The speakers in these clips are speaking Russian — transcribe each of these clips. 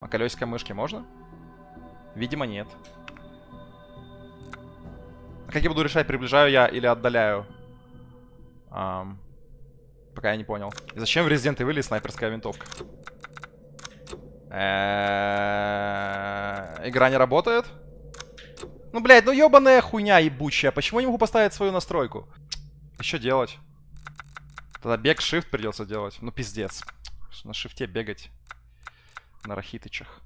А колесико мышки можно? Видимо, нет. А как я буду решать, приближаю я или отдаляю? Ам, пока я не понял. И зачем в Resident Evil снайперская винтовка? Игра не работает? Ну, блядь, ну ебаная хуйня ебучая. Почему я не могу поставить свою настройку? И Что делать? Тогда бег shift придется делать. Ну, пиздец. На шифте бегать. На рахитычах.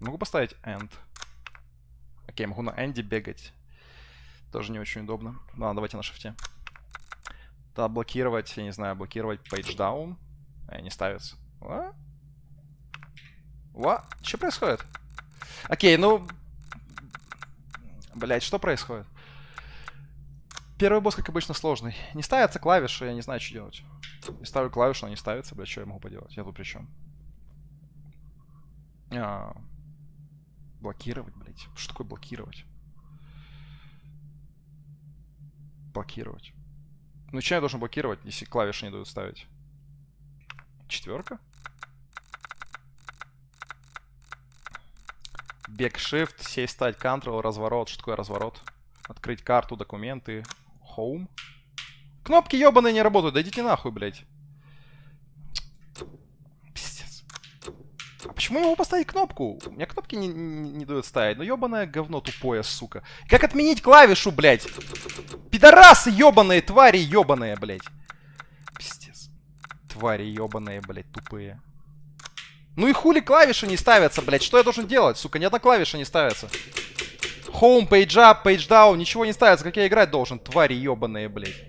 Могу поставить end. Окей, могу на энде бегать. Тоже не очень удобно. Ладно, давайте на шифте. Тогда блокировать, я не знаю, блокировать page down. А, не ставится. What? What? Что происходит? Окей, ну... Блять, что происходит? Первый босс, как обычно, сложный. Не ставятся клавиши, я не знаю, что делать. Я ставлю клавишу, она не ставится, блядь, что я могу поделать? Я тут при чем? А, блокировать, блядь. Что такое блокировать? Блокировать. Ну, что я должен блокировать, если клавиши не дают ставить? Четверка? Бег Shift, сесть, стать, Ctrl, разворот. Что такое разворот? Открыть карту, документы, Home. Кнопки ебаные не работают, да идите нахуй, блядь. Пиздец. А почему могу поставить кнопку? У меня кнопки не, не, не дают ставить. Ну ебаное говно тупое, сука. Как отменить клавишу, блядь? Пидорасы ебаные, твари ебаные, блядь. Пиздец. Твари ебаные, блядь, тупые. Ну и хули клавиши не ставятся, блядь? Что я должен делать, сука? Ни одна клавиша не ставится. Home, page up, page down, ничего не ставится. Как я играть должен? Твари ебаные, блядь.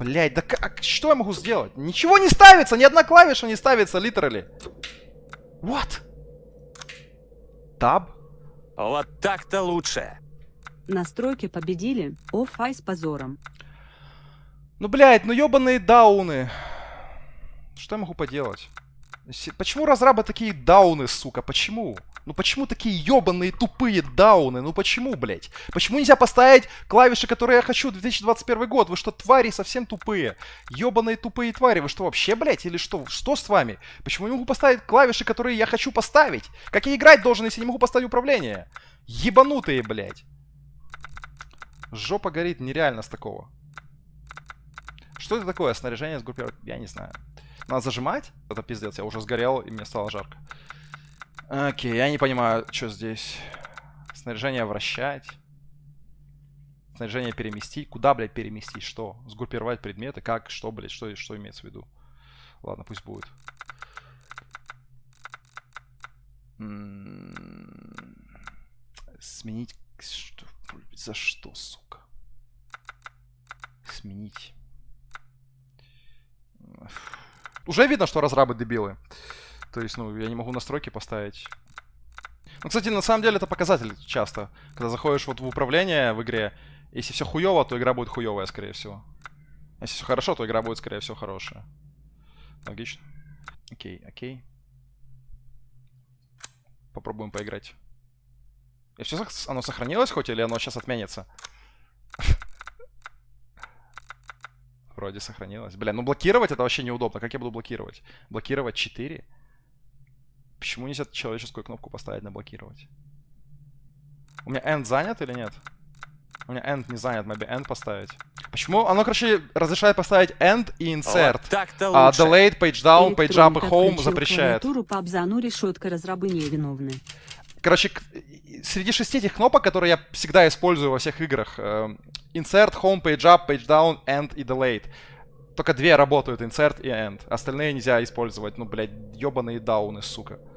Блядь, да как? Что я могу сделать? Ничего не ставится, ни одна клавиша не ставится, literally. What? Таб? Вот так-то лучше. Настройки победили. Оффай с позором. Ну, блядь, ну ебаные дауны. Что я могу поделать? Почему разрабы такие дауны, сука? Почему? Ну почему такие ебаные тупые дауны? Ну почему, блядь? Почему нельзя поставить клавиши, которые я хочу 2021 год? Вы что, твари совсем тупые? Ебаные тупые твари. Вы что, вообще, блядь? Или что? Что с вами? Почему я не могу поставить клавиши, которые я хочу поставить? Как я играть должен, если не могу поставить управление? Ебанутые, блядь. Жопа горит нереально с такого. Что это такое? Снаряжение сгруппировать? Я не знаю. Надо зажимать? Это пиздец, я уже сгорел, и мне стало жарко. Окей, я не понимаю, что здесь. Снаряжение вращать. Снаряжение переместить. Куда, блядь, переместить? Что? Сгруппировать предметы? Как? Что, блядь? Что, что имеется в виду? Ладно, пусть будет. М, Сменить... Что? За что, сука? Сменить. Уже видно, что разрабы дебилы. То есть, ну, я не могу настройки поставить. Ну, кстати, на самом деле это показатель часто. Когда заходишь вот в управление в игре, если все хуево, то игра будет хуевая, скорее всего. Если все хорошо, то игра будет, скорее всего, хорошая. Логично. Окей, окей. Попробуем поиграть. И все, оно сохранилось хоть, или оно сейчас отменится? Вроде сохранилось. Бля, ну блокировать это вообще неудобно. Как я буду блокировать? Блокировать 4? Почему нельзя человеческую кнопку поставить на блокировать? У меня end занят или нет? У меня end не занят, maybe end поставить. Почему? Оно, короче, разрешает поставить end и insert. Вот так-то А лучше. delayed, page down, page up и home запрещает. клавиатуру по обзану решетка разрабы невиновны. Короче, среди шести этих кнопок, которые я всегда использую во всех играх, э, insert, home, page up, page down, end и delayed. Только две работают, insert и end. Остальные нельзя использовать. Ну, блядь, ебаные дауны, сука.